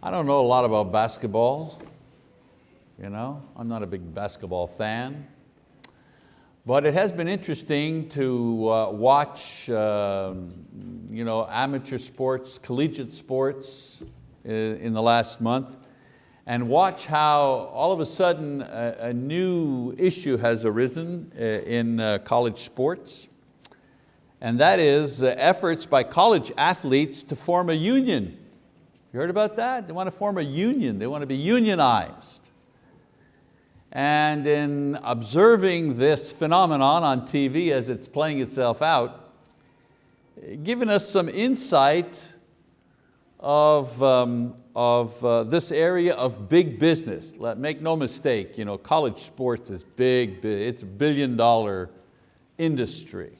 I don't know a lot about basketball. You know, I'm not a big basketball fan. But it has been interesting to uh, watch uh, you know, amateur sports, collegiate sports in, in the last month and watch how all of a sudden a, a new issue has arisen uh, in uh, college sports. And that is uh, efforts by college athletes to form a union. You heard about that? They want to form a union, they want to be unionized. And in observing this phenomenon on TV as it's playing itself out, giving us some insight of, um, of uh, this area of big business. Let, make no mistake, you know, college sports is big, it's a billion dollar industry.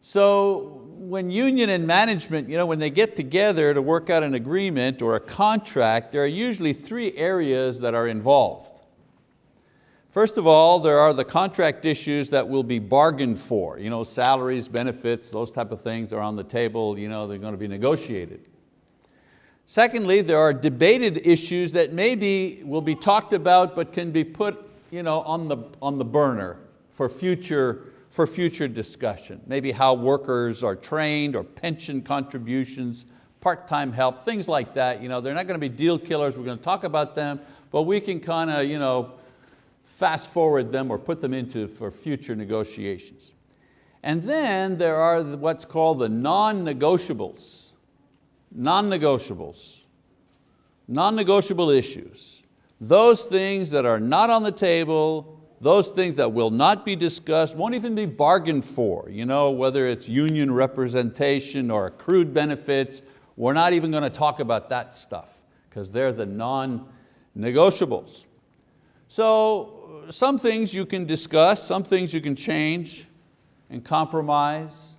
So when union and management, you know, when they get together to work out an agreement or a contract, there are usually three areas that are involved. First of all, there are the contract issues that will be bargained for. You know, salaries, benefits, those type of things are on the table, you know, they're going to be negotiated. Secondly, there are debated issues that maybe will be talked about but can be put you know, on, the, on the burner for future, for future discussion. Maybe how workers are trained or pension contributions, part-time help, things like that. You know, they're not going to be deal killers, we're going to talk about them, but we can kind of you know, fast forward them or put them into for future negotiations. And then there are what's called the non-negotiables. Non-negotiables. Non-negotiable issues. Those things that are not on the table, those things that will not be discussed, won't even be bargained for, you know, whether it's union representation or accrued benefits, we're not even going to talk about that stuff because they're the non-negotiables. So some things you can discuss, some things you can change and compromise.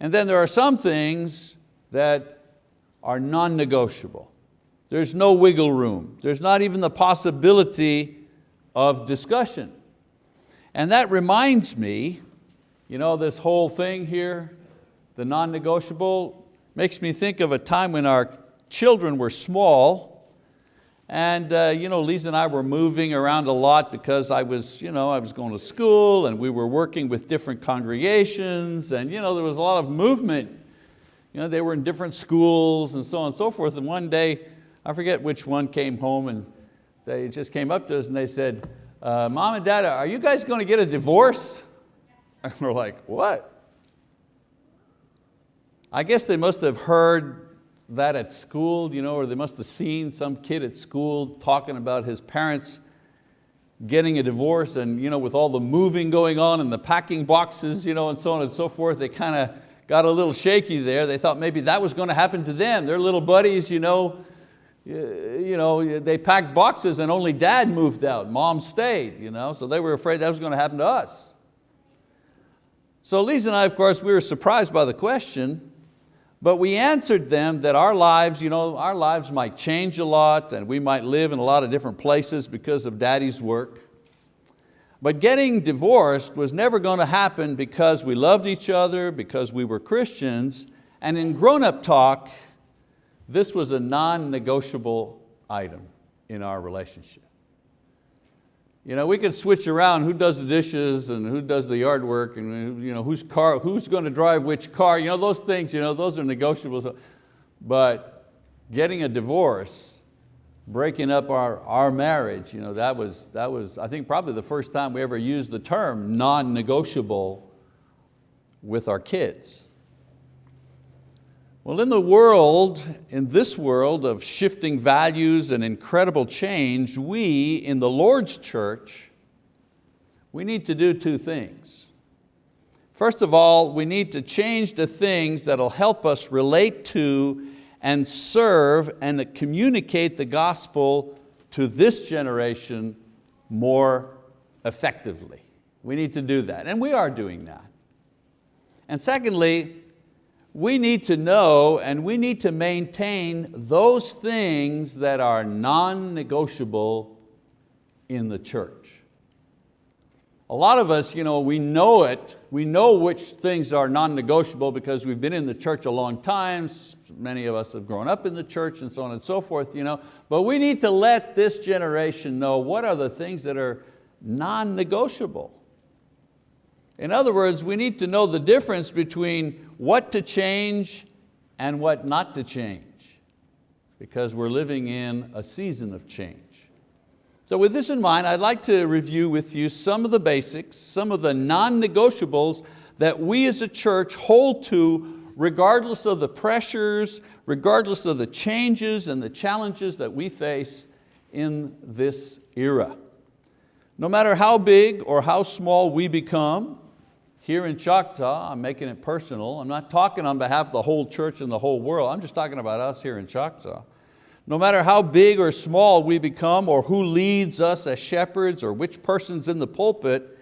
And then there are some things that are non-negotiable. There's no wiggle room. There's not even the possibility of discussion. And that reminds me, you know, this whole thing here, the non-negotiable, makes me think of a time when our children were small and uh, you know, Lisa and I were moving around a lot because I was, you know, I was going to school and we were working with different congregations and you know, there was a lot of movement. You know, they were in different schools and so on and so forth. And one day, I forget which one came home and they just came up to us and they said, uh, mom and dad, are you guys going to get a divorce? And we're like, what? I guess they must have heard that at school, you know, or they must have seen some kid at school talking about his parents getting a divorce and you know, with all the moving going on and the packing boxes you know, and so on and so forth, they kind of got a little shaky there. They thought maybe that was going to happen to them. Their little buddies, you know, Uh, you know, they packed boxes and only dad moved out, mom stayed, you know, so they were afraid that was going to happen to us. So Lisa and I, of course, we were surprised by the question, but we answered them that our lives, you know, our lives might change a lot and we might live in a lot of different places because of daddy's work. But getting divorced was never going to happen because we loved each other, because we were Christians, and in grown-up talk, this was a non-negotiable item in our relationship. You know, we could switch around who does the dishes and who does the yard work and you know, whose car, who's going to drive which car, you know, those things, you know, those are negotiable. But getting a divorce, breaking up our, our marriage, you know, that, was, that was, I think, probably the first time we ever used the term non-negotiable with our kids. Well, in the world, in this world of shifting values and incredible change, we in the Lord's church, we need to do two things. First of all, we need to change the things that'll help us relate to and serve and communicate the gospel to this generation more effectively. We need to do that, and we are doing that. And secondly, we need to know and we need to maintain those things that are non-negotiable in the church. A lot of us, you know, we know it. We know which things are non-negotiable because we've been in the church a long time. Many of us have grown up in the church and so on and so forth. You know? But we need to let this generation know what are the things that are non-negotiable. In other words, we need to know the difference between what to change and what not to change because we're living in a season of change. So with this in mind, I'd like to review with you some of the basics, some of the non-negotiables that we as a church hold to regardless of the pressures, regardless of the changes and the challenges that we face in this era. No matter how big or how small we become, here in Choctaw, I'm making it personal, I'm not talking on behalf of the whole church and the whole world, I'm just talking about us here in Choctaw. No matter how big or small we become or who leads us as shepherds or which person's in the pulpit,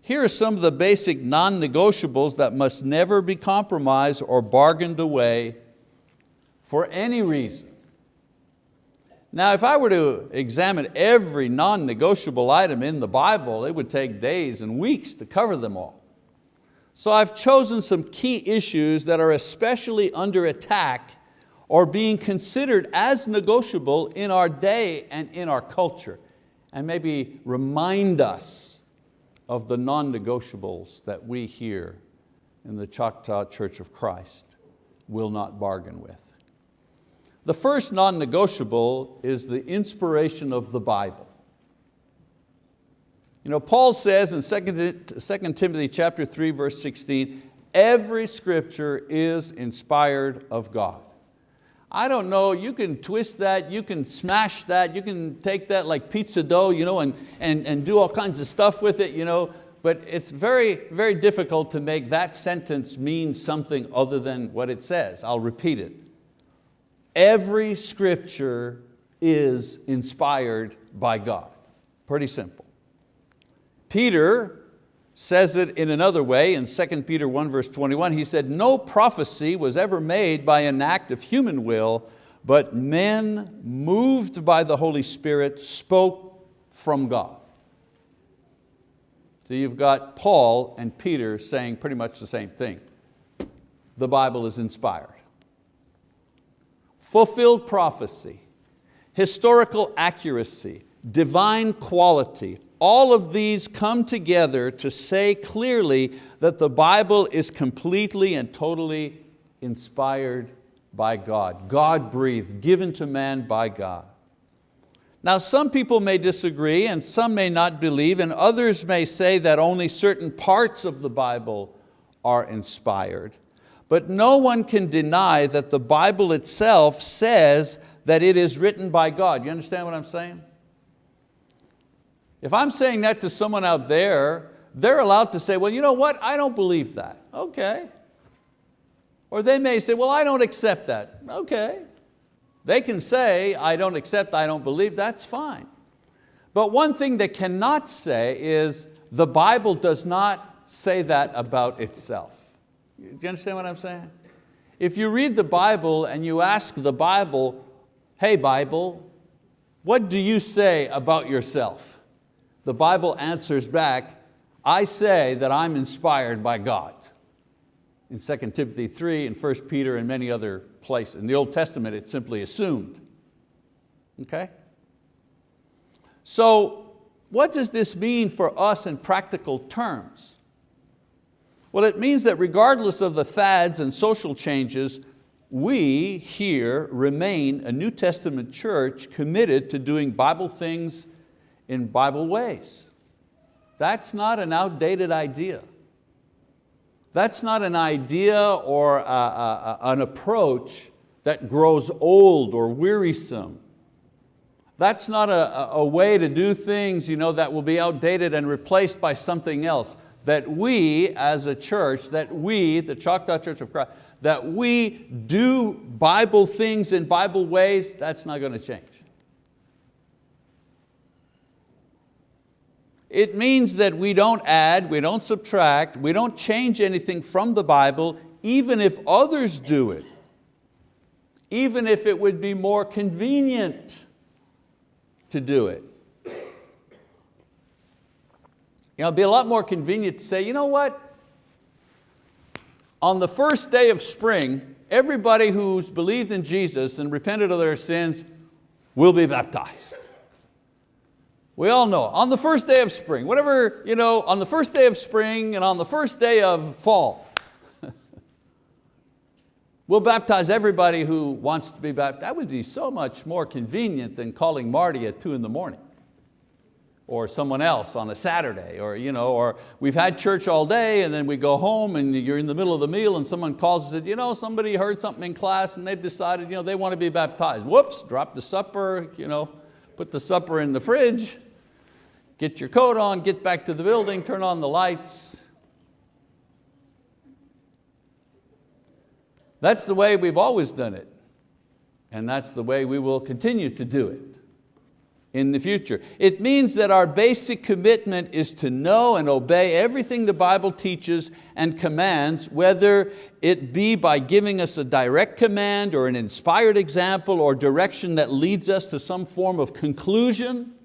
here are some of the basic non-negotiables that must never be compromised or bargained away for any reason. Now if I were to examine every non-negotiable item in the Bible, it would take days and weeks to cover them all. So I've chosen some key issues that are especially under attack or being considered as negotiable in our day and in our culture and maybe remind us of the non-negotiables that we here in the Choctaw Church of Christ will not bargain with. The first non-negotiable is the inspiration of the Bible. You know, Paul says in 2 Timothy chapter 3, verse 16, every scripture is inspired of God. I don't know, you can twist that, you can smash that, you can take that like pizza dough you know, and, and, and do all kinds of stuff with it, you know, but it's very, very difficult to make that sentence mean something other than what it says. I'll repeat it. Every scripture is inspired by God. Pretty simple. Peter says it in another way in 2 Peter 1 verse 21. He said, no prophecy was ever made by an act of human will, but men moved by the Holy Spirit spoke from God. So you've got Paul and Peter saying pretty much the same thing. The Bible is inspired. Fulfilled prophecy, historical accuracy, divine quality, all of these come together to say clearly that the Bible is completely and totally inspired by God, God breathed, given to man by God. Now some people may disagree and some may not believe and others may say that only certain parts of the Bible are inspired. But no one can deny that the Bible itself says that it is written by God. You understand what I'm saying? If I'm saying that to someone out there, they're allowed to say, well, you know what, I don't believe that. Okay. Or they may say, well, I don't accept that. Okay. They can say, I don't accept, I don't believe, that's fine. But one thing they cannot say is, the Bible does not say that about itself. Do you understand what I'm saying? If you read the Bible and you ask the Bible, hey Bible, what do you say about yourself? The Bible answers back, I say that I'm inspired by God. In 2 Timothy 3 and 1 Peter and many other places. In the Old Testament, it's simply assumed. Okay? So what does this mean for us in practical terms? Well, it means that regardless of the fads and social changes, we here remain a New Testament church committed to doing Bible things in Bible ways. That's not an outdated idea. That's not an idea or a, a, an approach that grows old or wearisome. That's not a, a way to do things you know, that will be outdated and replaced by something else. That we as a church, that we, the Choctaw Church of Christ, that we do Bible things in Bible ways, that's not going to change. It means that we don't add, we don't subtract, we don't change anything from the Bible, even if others do it, even if it would be more convenient to do it. You know, it'd be a lot more convenient to say, you know what? On the first day of spring, everybody who's believed in Jesus and repented of their sins will be baptized. We all know, on the first day of spring, whatever, you know, on the first day of spring and on the first day of fall, we'll baptize everybody who wants to be baptized. That would be so much more convenient than calling Marty at two in the morning or someone else on a Saturday, or, you know, or we've had church all day and then we go home and you're in the middle of the meal and someone calls and said, you know, somebody heard something in class and they've decided you know, they want to be baptized. Whoops, drop the supper, you know, put the supper in the fridge, get your coat on, get back to the building, turn on the lights. That's the way we've always done it. And that's the way we will continue to do it in the future. It means that our basic commitment is to know and obey everything the Bible teaches and commands, whether it be by giving us a direct command or an inspired example or direction that leads us to some form of conclusion.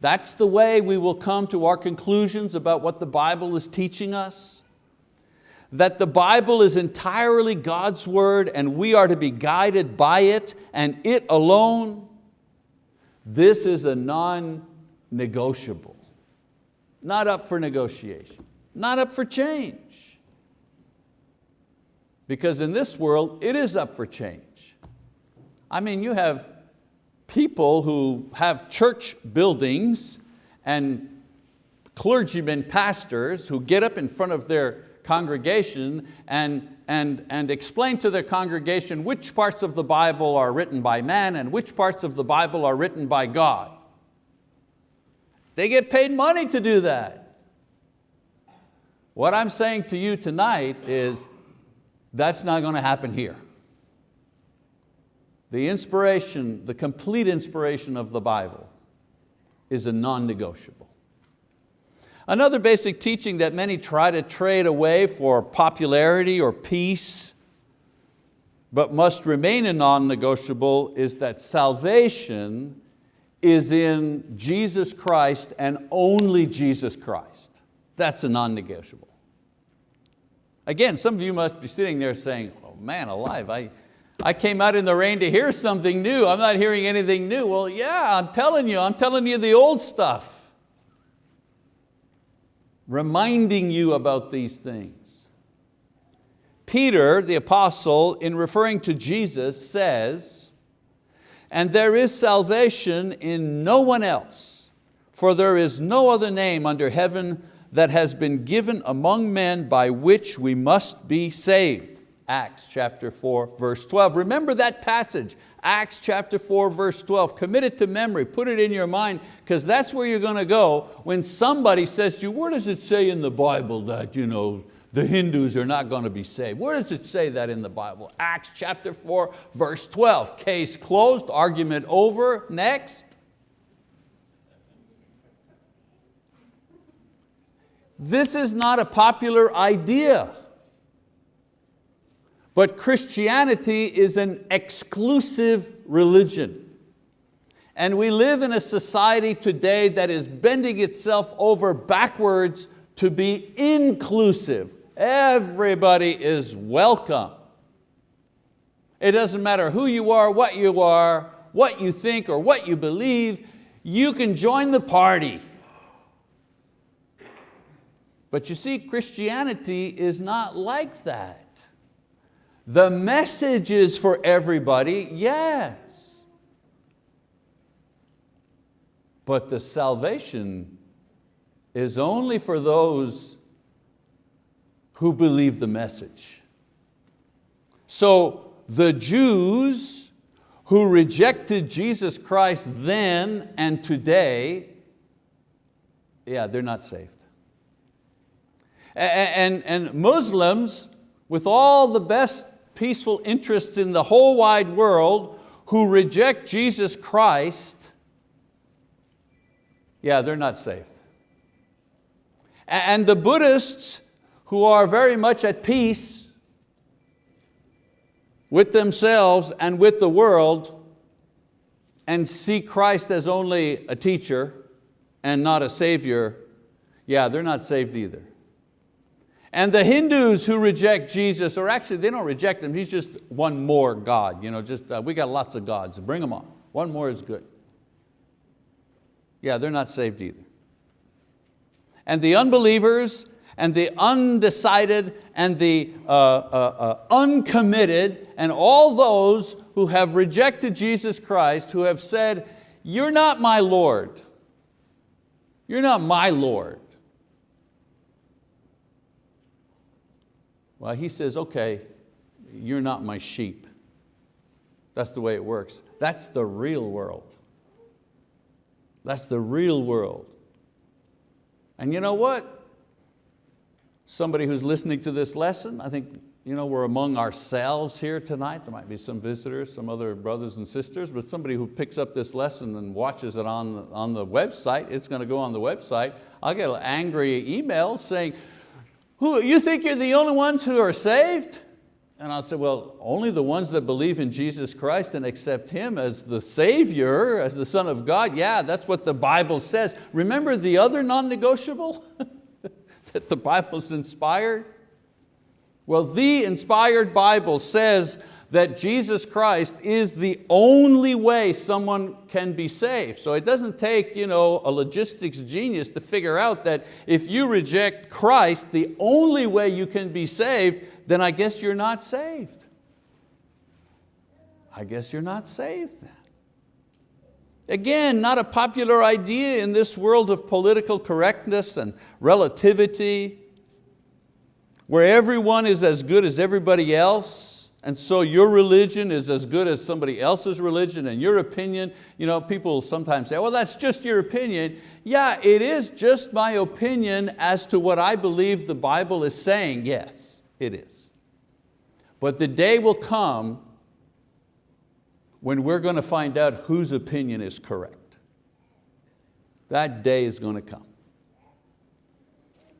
That's the way we will come to our conclusions about what the Bible is teaching us. That the Bible is entirely God's word and we are to be guided by it and it alone. This is a non-negotiable, not up for negotiation, not up for change. Because in this world, it is up for change. I mean, you have people who have church buildings and clergymen, pastors who get up in front of their congregation and and, and explain to their congregation which parts of the Bible are written by man and which parts of the Bible are written by God. They get paid money to do that. What I'm saying to you tonight is that's not going to happen here. The inspiration, the complete inspiration of the Bible is a non-negotiable. Another basic teaching that many try to trade away for popularity or peace, but must remain a non-negotiable is that salvation is in Jesus Christ and only Jesus Christ. That's a non-negotiable. Again, some of you must be sitting there saying, oh man alive, I, I came out in the rain to hear something new. I'm not hearing anything new. Well, yeah, I'm telling you, I'm telling you the old stuff reminding you about these things. Peter, the apostle, in referring to Jesus says, and there is salvation in no one else, for there is no other name under heaven that has been given among men by which we must be saved. Acts chapter 4, verse 12. Remember that passage. Acts chapter 4 verse 12, commit it to memory, put it in your mind, because that's where you're going to go when somebody says to you, where does it say in the Bible that you know, the Hindus are not going to be saved? Where does it say that in the Bible? Acts chapter 4 verse 12, case closed, argument over, next. This is not a popular idea. But Christianity is an exclusive religion. And we live in a society today that is bending itself over backwards to be inclusive. Everybody is welcome. It doesn't matter who you are, what you are, what you think or what you believe, you can join the party. But you see, Christianity is not like that. The message is for everybody, yes. But the salvation is only for those who believe the message. So the Jews who rejected Jesus Christ then and today, yeah, they're not saved. And, and Muslims, with all the best peaceful interests in the whole wide world who reject Jesus Christ, yeah, they're not saved. And the Buddhists who are very much at peace with themselves and with the world and see Christ as only a teacher, and not a savior, yeah, they're not saved either. And the Hindus who reject Jesus, or actually they don't reject Him, He's just one more God. You know, just, uh, we got lots of gods, bring them on. One more is good. Yeah, they're not saved either. And the unbelievers and the undecided and the uh, uh, uh, uncommitted and all those who have rejected Jesus Christ, who have said, you're not my Lord. You're not my Lord. Well, he says, okay, you're not my sheep. That's the way it works. That's the real world. That's the real world. And you know what? Somebody who's listening to this lesson, I think you know, we're among ourselves here tonight. There might be some visitors, some other brothers and sisters, but somebody who picks up this lesson and watches it on, on the website, it's going to go on the website. I'll get an angry email saying, who, you think you're the only ones who are saved? And I'll say, well, only the ones that believe in Jesus Christ and accept Him as the Savior, as the Son of God. Yeah, that's what the Bible says. Remember the other non-negotiable that the Bible's inspired? Well, the inspired Bible says that Jesus Christ is the only way someone can be saved. So it doesn't take you know, a logistics genius to figure out that if you reject Christ, the only way you can be saved, then I guess you're not saved. I guess you're not saved then. Again, not a popular idea in this world of political correctness and relativity, where everyone is as good as everybody else, and so your religion is as good as somebody else's religion and your opinion, you know, people sometimes say, well, that's just your opinion. Yeah, it is just my opinion as to what I believe the Bible is saying. Yes, it is. But the day will come when we're going to find out whose opinion is correct. That day is going to come.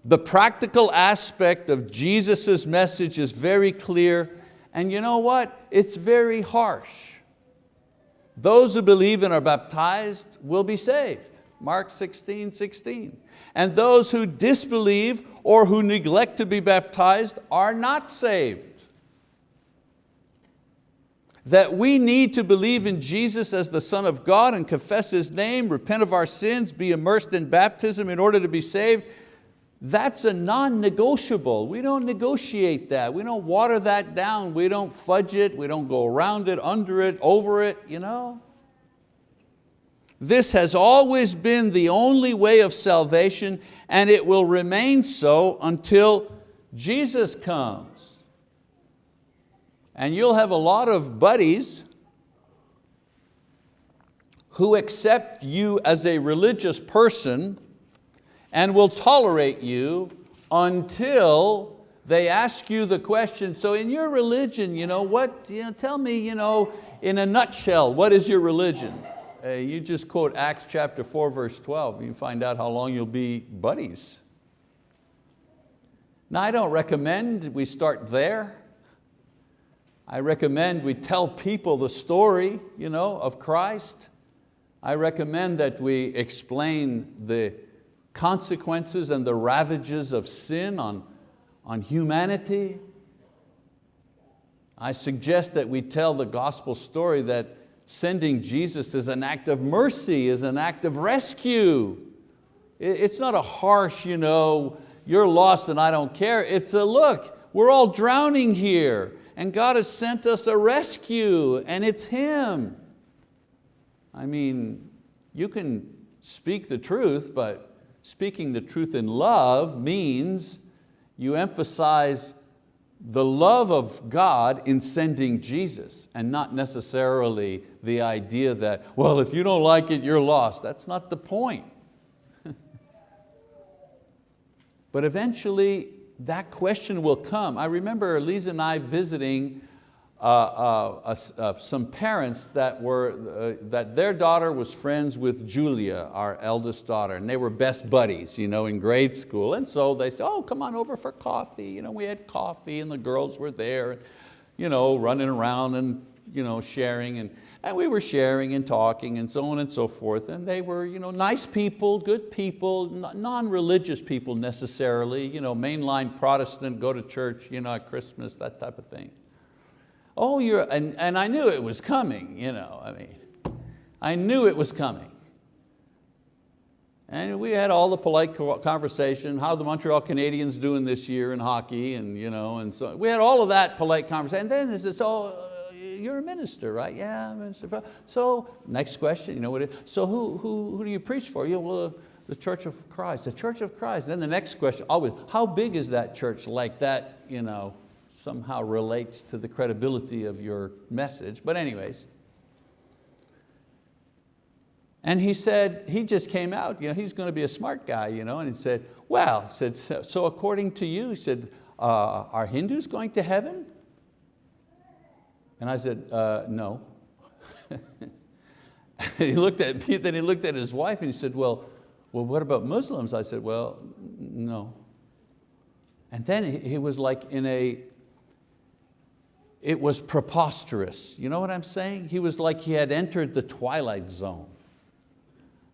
The practical aspect of Jesus' message is very clear and you know what? It's very harsh. Those who believe and are baptized will be saved. Mark 16, 16. And those who disbelieve or who neglect to be baptized are not saved. That we need to believe in Jesus as the Son of God and confess His name, repent of our sins, be immersed in baptism in order to be saved, that's a non-negotiable. We don't negotiate that. We don't water that down. We don't fudge it. We don't go around it, under it, over it. You know? This has always been the only way of salvation and it will remain so until Jesus comes. And you'll have a lot of buddies who accept you as a religious person and will tolerate you until they ask you the question, so in your religion, you know, what, you know, tell me you know, in a nutshell, what is your religion? Uh, you just quote Acts chapter 4 verse 12, you find out how long you'll be buddies. Now I don't recommend we start there. I recommend we tell people the story you know, of Christ. I recommend that we explain the consequences and the ravages of sin on, on humanity. I suggest that we tell the gospel story that sending Jesus is an act of mercy, is an act of rescue. It's not a harsh, you know, you're lost and I don't care. It's a look, we're all drowning here and God has sent us a rescue and it's Him. I mean, you can speak the truth, but speaking the truth in love means you emphasize the love of God in sending Jesus and not necessarily the idea that, well, if you don't like it, you're lost. That's not the point. but eventually that question will come. I remember Lisa and I visiting uh, uh, uh, some parents that, were, uh, that their daughter was friends with Julia, our eldest daughter, and they were best buddies you know, in grade school. And so they said, oh, come on over for coffee. You know, we had coffee and the girls were there, you know, running around and you know, sharing and, and we were sharing and talking and so on and so forth. And they were you know, nice people, good people, non-religious people necessarily, you know, mainline Protestant, go to church you know, at Christmas, that type of thing. Oh, you're, and, and I knew it was coming, you know, I mean, I knew it was coming. And we had all the polite conversation, how the Montreal Canadiens doing this year in hockey, and, you know, and so we had all of that polite conversation. And then there's this, oh, uh, you're a minister, right? Yeah, minister. So next question, you know what it, so who, who, who do you preach for? Yeah, well, the Church of Christ, the Church of Christ. Then the next question, always, how big is that church like that, you know, somehow relates to the credibility of your message. But anyways, and he said, he just came out, you know, he's going to be a smart guy, you know, and he said, well, said, so according to you, he said, uh, are Hindus going to heaven? And I said, uh, no. he looked at me, then he looked at his wife and he said, well, well, what about Muslims? I said, well, no. And then he was like in a, it was preposterous. You know what I'm saying? He was like he had entered the twilight zone.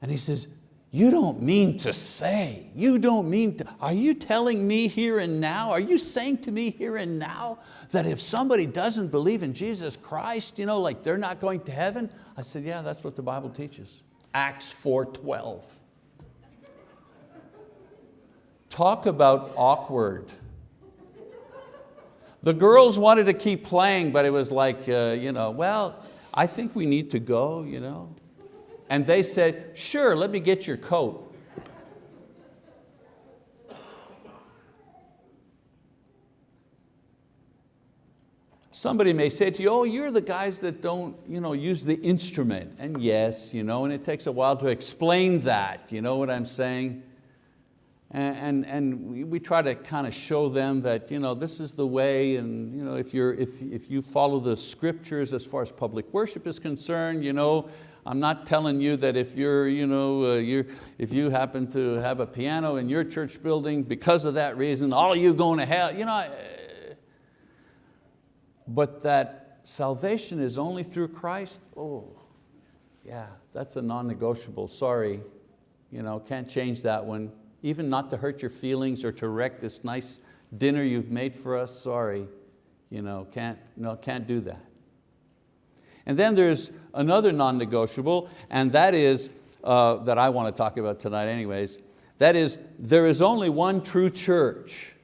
And he says, you don't mean to say, you don't mean to, are you telling me here and now, are you saying to me here and now that if somebody doesn't believe in Jesus Christ, you know, like they're not going to heaven? I said, yeah, that's what the Bible teaches. Acts 4.12. Talk about awkward. The girls wanted to keep playing, but it was like, uh, you know, well, I think we need to go, you know. And they said, sure, let me get your coat. Somebody may say to you, oh, you're the guys that don't you know, use the instrument. And yes, you know, and it takes a while to explain that, you know what I'm saying? And, and, we try to kind of show them that you know, this is the way and you know, if, you're, if, if you follow the scriptures as far as public worship is concerned, you know, I'm not telling you that if, you're, you know, uh, you're, if you happen to have a piano in your church building, because of that reason, all you going to hell. You know, but that salvation is only through Christ, oh, yeah, that's a non-negotiable, sorry. You know, can't change that one. Even not to hurt your feelings or to wreck this nice dinner you've made for us, sorry. You know, can't, no, can't do that. And then there's another non-negotiable, and that is, uh, that I want to talk about tonight anyways, that is, there is only one true church.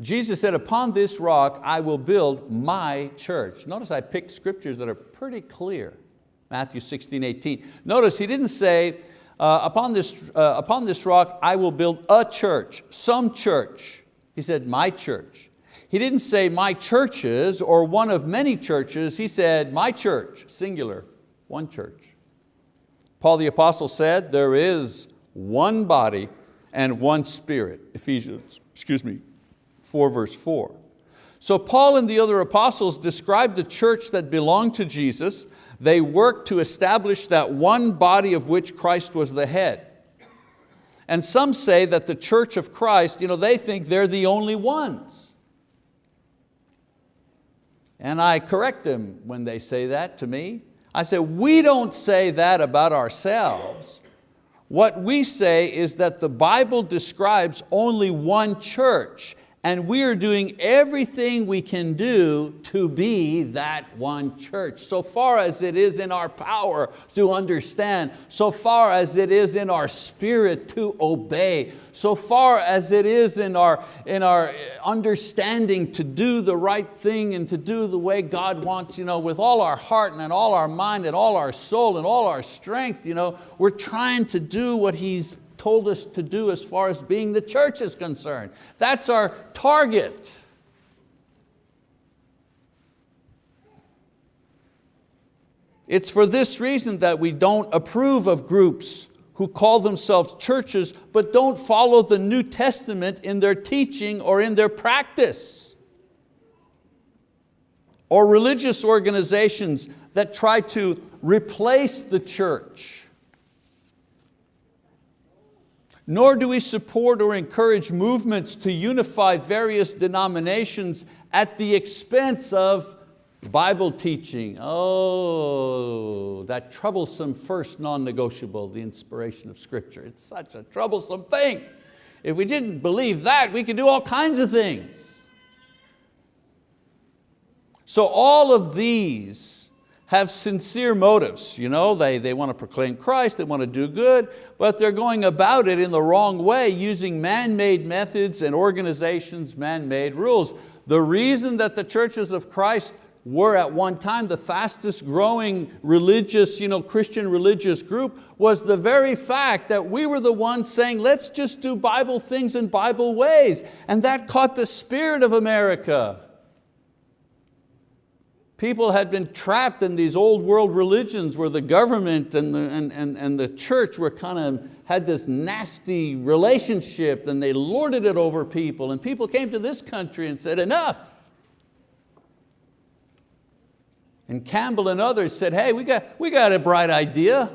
Jesus said, upon this rock I will build my church. Notice I picked scriptures that are pretty clear. Matthew 16, 18. Notice he didn't say, uh, upon, this, uh, upon this rock I will build a church, some church. He said, my church. He didn't say my churches or one of many churches, he said my church, singular, one church. Paul the apostle said there is one body and one spirit, Ephesians, excuse me, 4 verse 4. So Paul and the other apostles described the church that belonged to Jesus. They worked to establish that one body of which Christ was the head. And some say that the church of Christ, you know, they think they're the only ones. And I correct them when they say that to me. I say, we don't say that about ourselves. What we say is that the Bible describes only one church and we are doing everything we can do to be that one church. So far as it is in our power to understand, so far as it is in our spirit to obey, so far as it is in our, in our understanding to do the right thing and to do the way God wants, you know, with all our heart and all our mind and all our soul and all our strength, you know, we're trying to do what He's told us to do as far as being the church is concerned. That's our target. It's for this reason that we don't approve of groups who call themselves churches but don't follow the New Testament in their teaching or in their practice. Or religious organizations that try to replace the church nor do we support or encourage movements to unify various denominations at the expense of Bible teaching, oh, that troublesome first non-negotiable, the inspiration of scripture. It's such a troublesome thing. If we didn't believe that, we could do all kinds of things. So all of these have sincere motives. You know, they, they want to proclaim Christ, they want to do good, but they're going about it in the wrong way, using man-made methods and organizations, man-made rules. The reason that the churches of Christ were at one time the fastest growing religious, you know, Christian religious group was the very fact that we were the ones saying, let's just do Bible things in Bible ways. And that caught the spirit of America. People had been trapped in these old world religions where the government and the, and, and, and the church were kind of had this nasty relationship and they lorded it over people and people came to this country and said, enough. And Campbell and others said, hey, we got, we got a bright idea.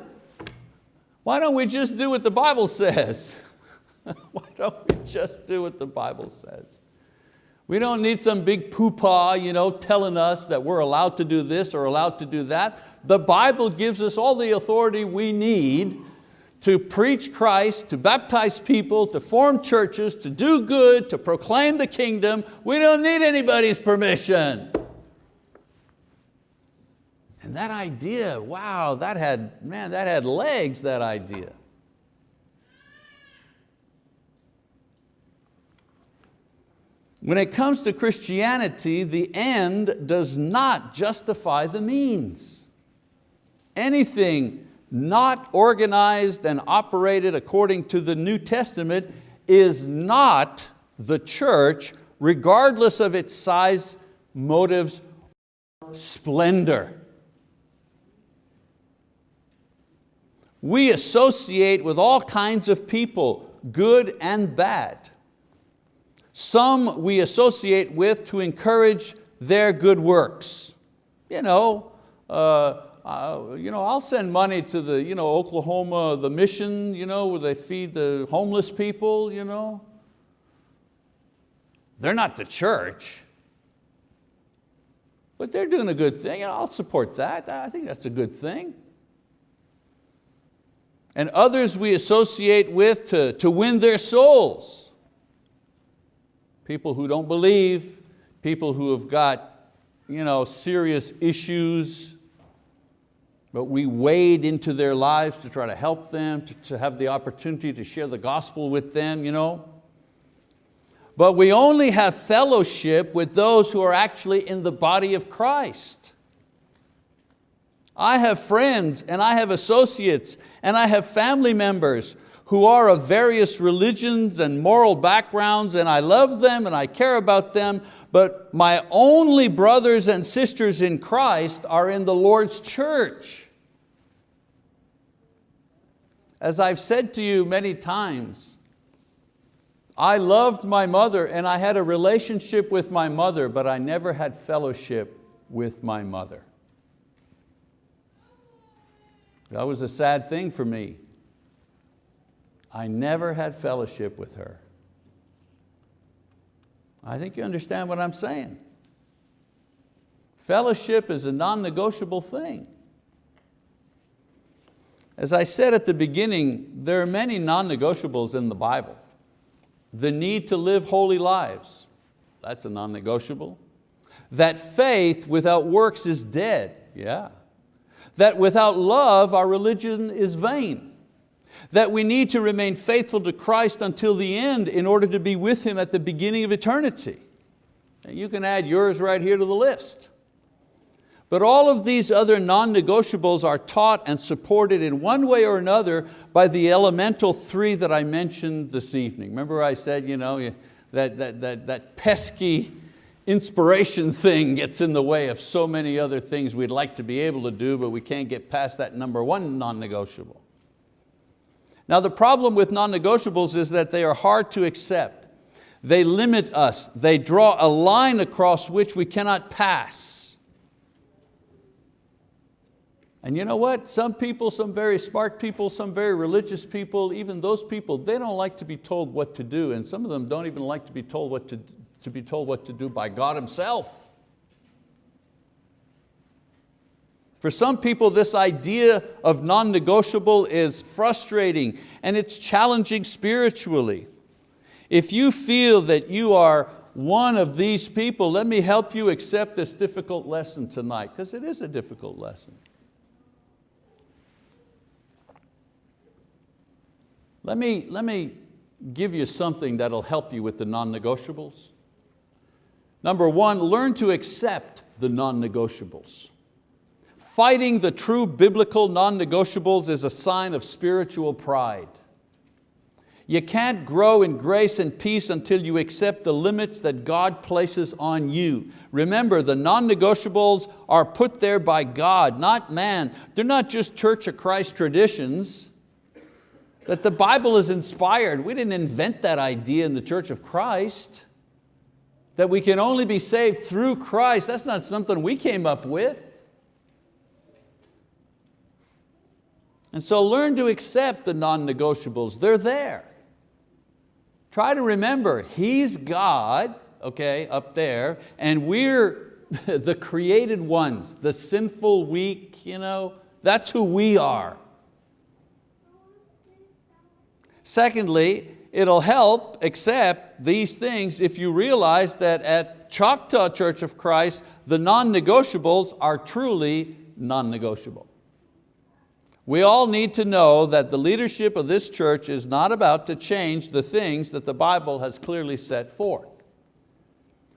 Why don't we just do what the Bible says? Why don't we just do what the Bible says? We don't need some big poopah you know, telling us that we're allowed to do this or allowed to do that. The Bible gives us all the authority we need to preach Christ, to baptize people, to form churches, to do good, to proclaim the kingdom. We don't need anybody's permission. And that idea, wow, that had, man, that had legs, that idea. When it comes to Christianity, the end does not justify the means. Anything not organized and operated according to the New Testament is not the church, regardless of its size, motives, splendor. We associate with all kinds of people, good and bad. Some we associate with to encourage their good works. You know, uh, uh, you know, I'll send money to the you know, Oklahoma, the mission, you know, where they feed the homeless people. You know. They're not the church, but they're doing a good thing. I'll support that. I think that's a good thing and others we associate with to, to win their souls. People who don't believe, people who have got you know, serious issues, but we wade into their lives to try to help them, to, to have the opportunity to share the gospel with them. You know? But we only have fellowship with those who are actually in the body of Christ. I have friends and I have associates and I have family members who are of various religions and moral backgrounds and I love them and I care about them, but my only brothers and sisters in Christ are in the Lord's church. As I've said to you many times, I loved my mother and I had a relationship with my mother, but I never had fellowship with my mother. That was a sad thing for me. I never had fellowship with her. I think you understand what I'm saying. Fellowship is a non-negotiable thing. As I said at the beginning, there are many non-negotiables in the Bible. The need to live holy lives, that's a non-negotiable. That faith without works is dead, yeah that without love our religion is vain, that we need to remain faithful to Christ until the end in order to be with Him at the beginning of eternity. And you can add yours right here to the list. But all of these other non-negotiables are taught and supported in one way or another by the elemental three that I mentioned this evening. Remember I said, you know, that, that, that, that pesky inspiration thing gets in the way of so many other things we'd like to be able to do, but we can't get past that number one non-negotiable. Now the problem with non-negotiables is that they are hard to accept. They limit us. They draw a line across which we cannot pass. And you know what? Some people, some very smart people, some very religious people, even those people, they don't like to be told what to do and some of them don't even like to be told what to, to be told what to do by God Himself. For some people, this idea of non-negotiable is frustrating and it's challenging spiritually. If you feel that you are one of these people, let me help you accept this difficult lesson tonight, because it is a difficult lesson. Let me, let me give you something that'll help you with the non-negotiables. Number one, learn to accept the non-negotiables. Fighting the true biblical non-negotiables is a sign of spiritual pride. You can't grow in grace and peace until you accept the limits that God places on you. Remember, the non-negotiables are put there by God, not man. They're not just Church of Christ traditions. That the Bible is inspired. We didn't invent that idea in the Church of Christ. That we can only be saved through Christ, that's not something we came up with. And so learn to accept the non-negotiables, they're there. Try to remember, He's God, okay, up there, and we're the created ones, the sinful, weak, you know, that's who we are. Secondly, it'll help accept these things if you realize that at Choctaw Church of Christ, the non-negotiables are truly non-negotiable. We all need to know that the leadership of this church is not about to change the things that the Bible has clearly set forth.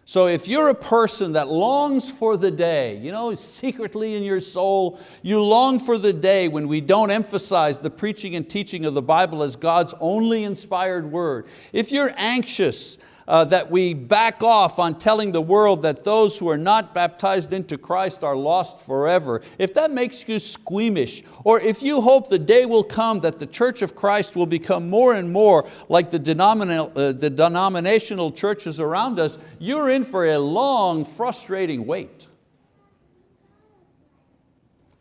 So if you're a person that longs for the day, you know, secretly in your soul, you long for the day when we don't emphasize the preaching and teaching of the Bible as God's only inspired word. If you're anxious uh, that we back off on telling the world that those who are not baptized into Christ are lost forever, if that makes you squeamish, or if you hope the day will come that the Church of Christ will become more and more like the, denominational, uh, the denominational churches around us, you're in for a long, frustrating wait.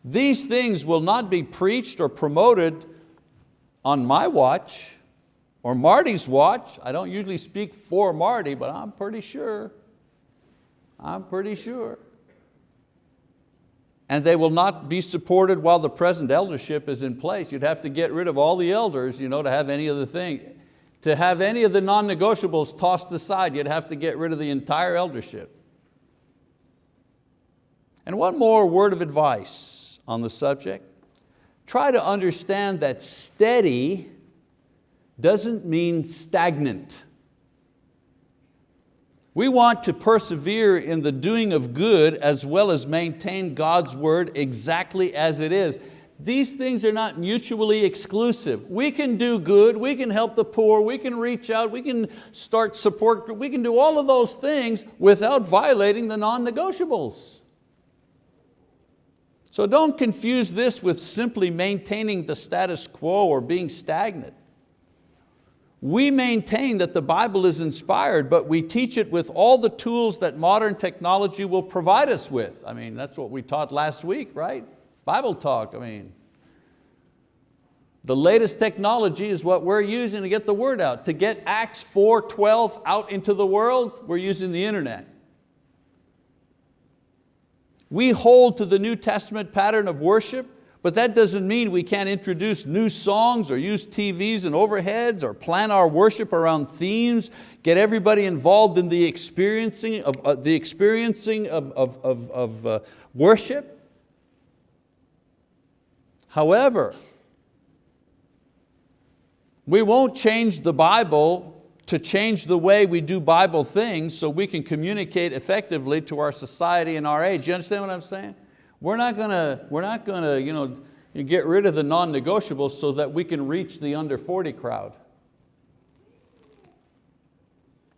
These things will not be preached or promoted on my watch or Marty's watch. I don't usually speak for Marty, but I'm pretty sure. I'm pretty sure. And they will not be supported while the present eldership is in place. You'd have to get rid of all the elders you know, to have any of the thing. To have any of the non-negotiables tossed aside, you'd have to get rid of the entire eldership. And one more word of advice on the subject. Try to understand that steady doesn't mean stagnant. We want to persevere in the doing of good as well as maintain God's word exactly as it is. These things are not mutually exclusive. We can do good, we can help the poor, we can reach out, we can start support, we can do all of those things without violating the non-negotiables. So don't confuse this with simply maintaining the status quo or being stagnant. We maintain that the Bible is inspired, but we teach it with all the tools that modern technology will provide us with. I mean, that's what we taught last week, right? Bible talk, I mean. The latest technology is what we're using to get the word out. To get Acts 4.12 out into the world, we're using the internet. We hold to the New Testament pattern of worship but that doesn't mean we can't introduce new songs or use TVs and overheads or plan our worship around themes, get everybody involved in the experiencing of, uh, the experiencing of, of, of, of uh, worship. However, we won't change the Bible to change the way we do Bible things so we can communicate effectively to our society and our age. You understand what I'm saying? We're not going to, we're not going to you know, get rid of the non-negotiables so that we can reach the under 40 crowd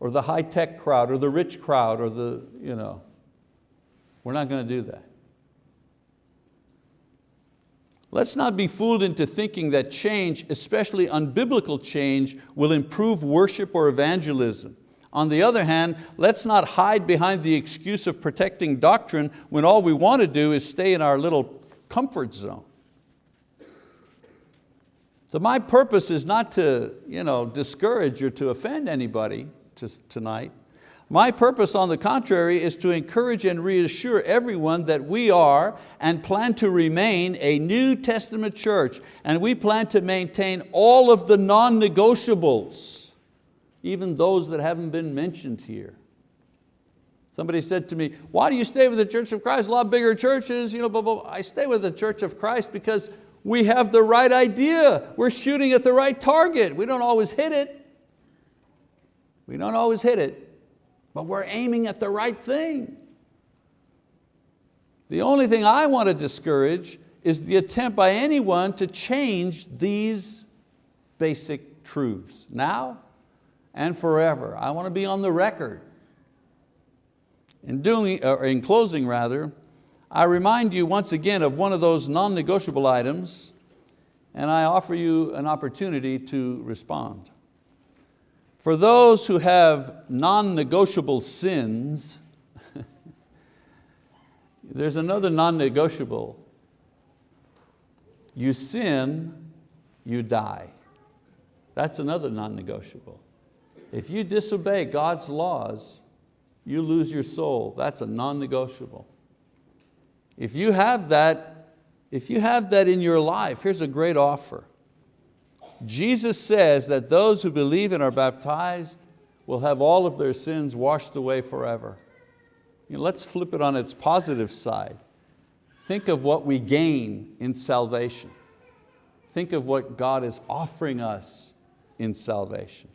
or the high-tech crowd or the rich crowd or the, you know, we're not going to do that. Let's not be fooled into thinking that change, especially unbiblical change, will improve worship or evangelism. On the other hand, let's not hide behind the excuse of protecting doctrine when all we want to do is stay in our little comfort zone. So my purpose is not to you know, discourage or to offend anybody tonight. My purpose, on the contrary, is to encourage and reassure everyone that we are and plan to remain a New Testament church, and we plan to maintain all of the non-negotiables, even those that haven't been mentioned here. Somebody said to me, why do you stay with the Church of Christ? A lot bigger churches, you know, blah, blah. I stay with the Church of Christ because we have the right idea. We're shooting at the right target. We don't always hit it. We don't always hit it, but we're aiming at the right thing. The only thing I want to discourage is the attempt by anyone to change these basic truths now and forever. I want to be on the record in, doing, or in closing rather, I remind you once again of one of those non-negotiable items and I offer you an opportunity to respond. For those who have non-negotiable sins, there's another non-negotiable. You sin, you die. That's another non-negotiable. If you disobey God's laws, you lose your soul. That's a non-negotiable. If you have that, if you have that in your life, here's a great offer. Jesus says that those who believe and are baptized will have all of their sins washed away forever. You know, let's flip it on its positive side. Think of what we gain in salvation. Think of what God is offering us in salvation.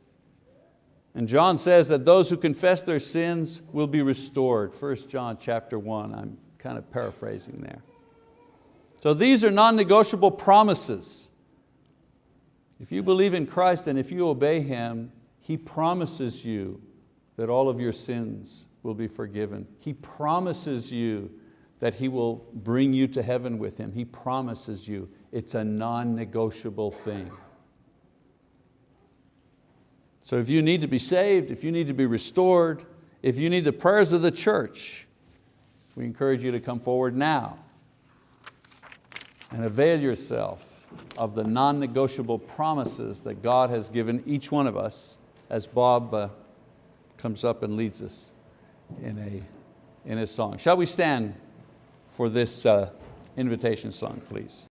And John says that those who confess their sins will be restored. 1 John chapter 1, I'm kind of paraphrasing there. So these are non-negotiable promises. If you believe in Christ and if you obey Him, He promises you that all of your sins will be forgiven. He promises you that He will bring you to heaven with Him. He promises you. It's a non-negotiable thing. So if you need to be saved, if you need to be restored, if you need the prayers of the church, we encourage you to come forward now and avail yourself of the non-negotiable promises that God has given each one of us as Bob uh, comes up and leads us in, a, in a song. Shall we stand for this uh, invitation song, please?